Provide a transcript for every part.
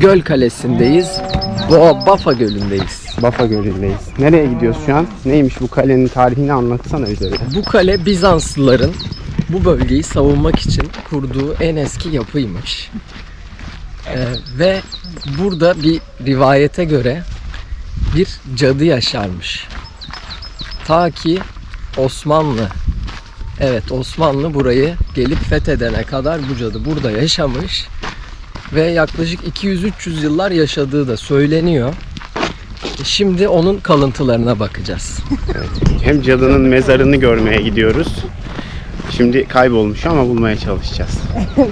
Göl Kalesi'ndeyiz. Boğa Bafa Gölü'ndeyiz. Bafa Gölü'ndeyiz. Nereye gidiyoruz şu an? Neymiş bu kalenin tarihini anlatsana bize. Bu kale Bizanslıların bu bölgeyi savunmak için kurduğu en eski yapıymış. Ee, ve burada bir rivayete göre bir cadı yaşarmış. Ta ki Osmanlı Evet Osmanlı burayı gelip fethedene kadar bu cadı burada yaşamış ve yaklaşık 200-300 yıllar yaşadığı da söyleniyor. Şimdi onun kalıntılarına bakacağız. Hem cadının mezarını görmeye gidiyoruz. Şimdi kaybolmuş ama bulmaya çalışacağız.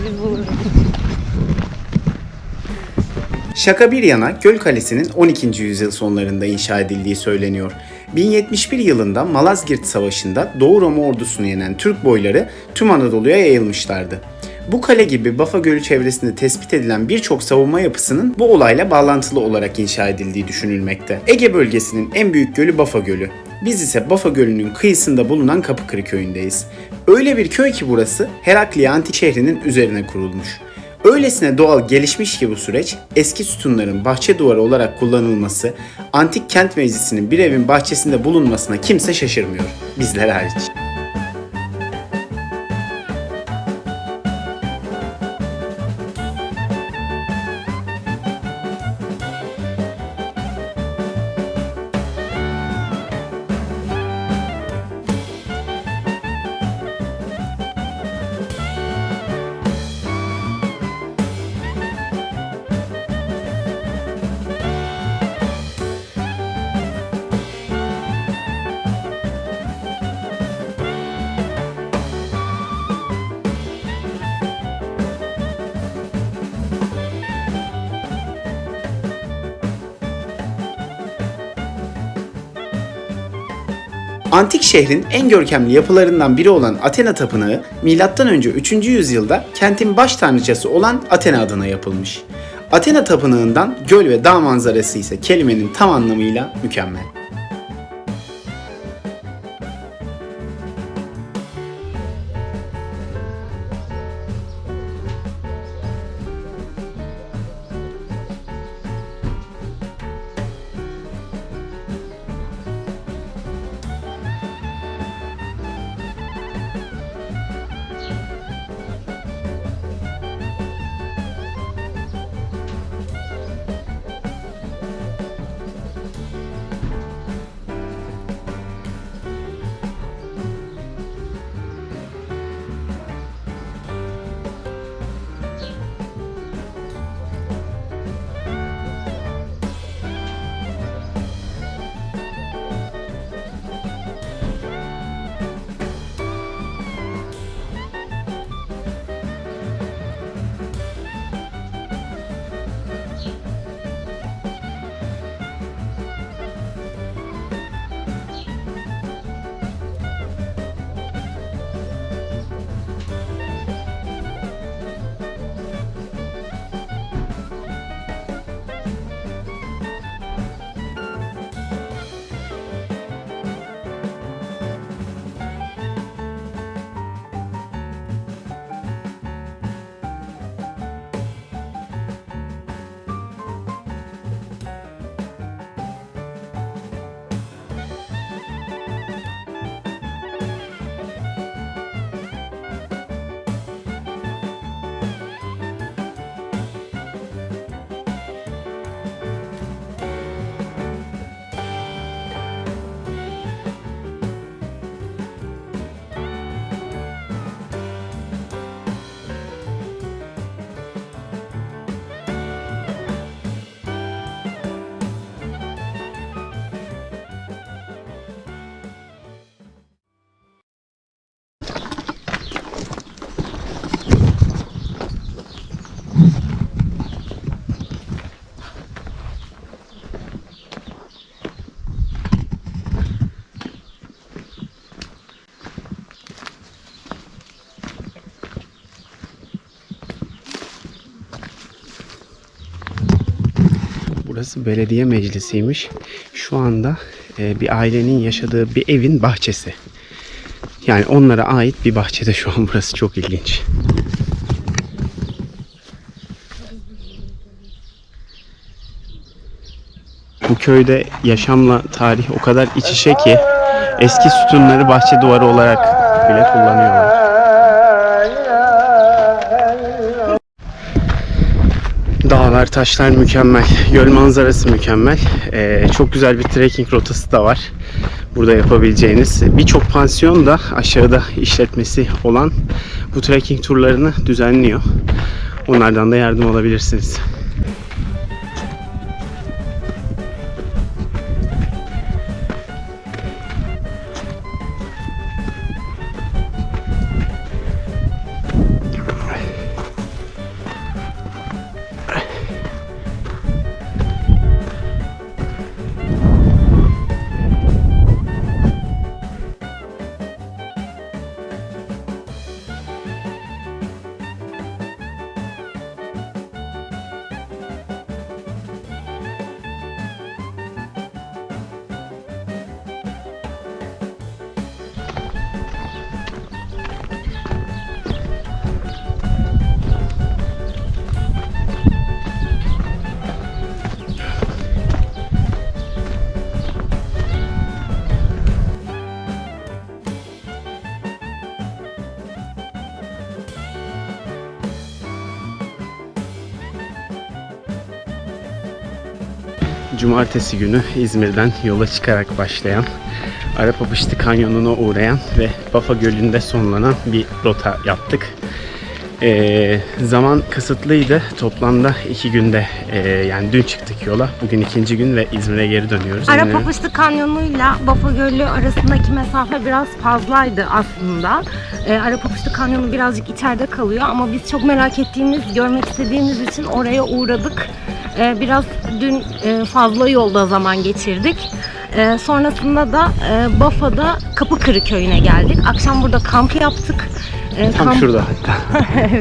Şaka bir yana Göl Kalesi'nin 12. yüzyıl sonlarında inşa edildiği söyleniyor. 1071 yılında Malazgirt Savaşı'nda Doğu Roma ordusunu yenen Türk boyları tüm Anadolu'ya yayılmışlardı. Bu kale gibi Bafa Gölü çevresinde tespit edilen birçok savunma yapısının bu olayla bağlantılı olarak inşa edildiği düşünülmekte. Ege bölgesinin en büyük gölü Bafa Gölü. Biz ise Bafa Gölü'nün kıyısında bulunan Kapıkırı köyündeyiz. Öyle bir köy ki burası Herakliye antik şehrinin üzerine kurulmuş. Öylesine doğal gelişmiş ki bu süreç, eski sütunların bahçe duvarı olarak kullanılması, antik kent meclisinin bir evin bahçesinde bulunmasına kimse şaşırmıyor. Bizler hariç. Antik şehrin en görkemli yapılarından biri olan Athena Tapınağı, M.Ö. 3. yüzyılda kentin baş tanrıçası olan Athena adına yapılmış. Athena Tapınağı'ndan göl ve dağ manzarası ise kelimenin tam anlamıyla mükemmel. Burası belediye meclisiymiş. Şu anda e, bir ailenin yaşadığı bir evin bahçesi. Yani onlara ait bir bahçede şu an burası çok ilginç. Bu köyde yaşamla tarih o kadar iç içe ki eski sütunları bahçe duvarı olarak bile kullanıyorlar. Dağlar, taşlar mükemmel. Göl manzarası mükemmel. Ee, çok güzel bir trekking rotası da var. Burada yapabileceğiniz. Birçok pansiyon da aşağıda işletmesi olan bu trekking turlarını düzenliyor. Onlardan da yardım alabilirsiniz. Cumartesi günü İzmir'den yola çıkarak başlayan Arapapıştı Kanyonu'na uğrayan ve Bafa Gölü'nde sonlanan bir rota yaptık. Ee, zaman kısıtlıydı. Toplamda iki günde e, yani dün çıktık yola. Bugün ikinci gün ve İzmir'e geri dönüyoruz. İzmir'e- Arapapıştı Kanyonu'yla Bafa Gölü arasındaki mesafe biraz fazlaydı aslında. Ee, Arapapıştı Kanyonu birazcık içeride kalıyor ama biz çok merak ettiğimiz, görmek istediğimiz için oraya uğradık. Ee, biraz dün e, fazla yolda zaman geçirdik. Ee, sonrasında da e, Bafa'da Kapıkırı köyüne geldik. Akşam burada kamp yaptık. Tam kamp- şurada hatta.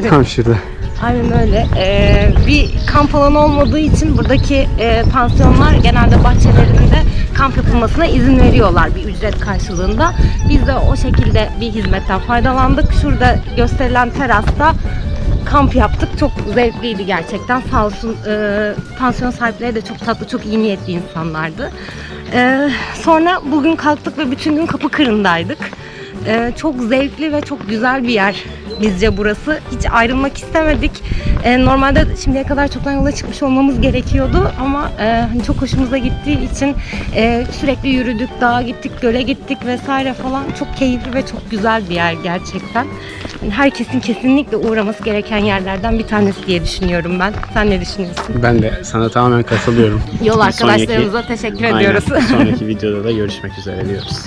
Tam şurada. Aynen öyle. Ee, bir kamp alanı olmadığı için buradaki e, pansiyonlar genelde bahçelerinde kamp yapılmasına izin veriyorlar bir ücret karşılığında. Biz de o şekilde bir hizmetten faydalandık. Şurada gösterilen terasta kamp yaptık. Çok zevkliydi gerçekten. Sağ olsun e, pansiyon sahipleri de çok tatlı, çok iyi niyetli insanlardı. Ee, sonra bugün kalktık ve bütün gün Kapıkırı'ndaydık. Ee, çok zevkli ve çok güzel bir yer bizce burası. Hiç ayrılmak istemedik. Ee, normalde şimdiye kadar çoktan yola çıkmış olmamız gerekiyordu ama e, hani çok hoşumuza gittiği için e, sürekli yürüdük, dağa gittik, göle gittik vesaire falan. Çok keyifli ve çok güzel bir yer gerçekten. Herkesin kesinlikle uğraması gereken yerlerden bir tanesi diye düşünüyorum ben. Sen ne düşünüyorsun? Ben de sana tamamen katılıyorum. Yol arkadaşlarımıza teşekkür Aynen. ediyoruz. Sonraki videoda da görüşmek üzere diyoruz.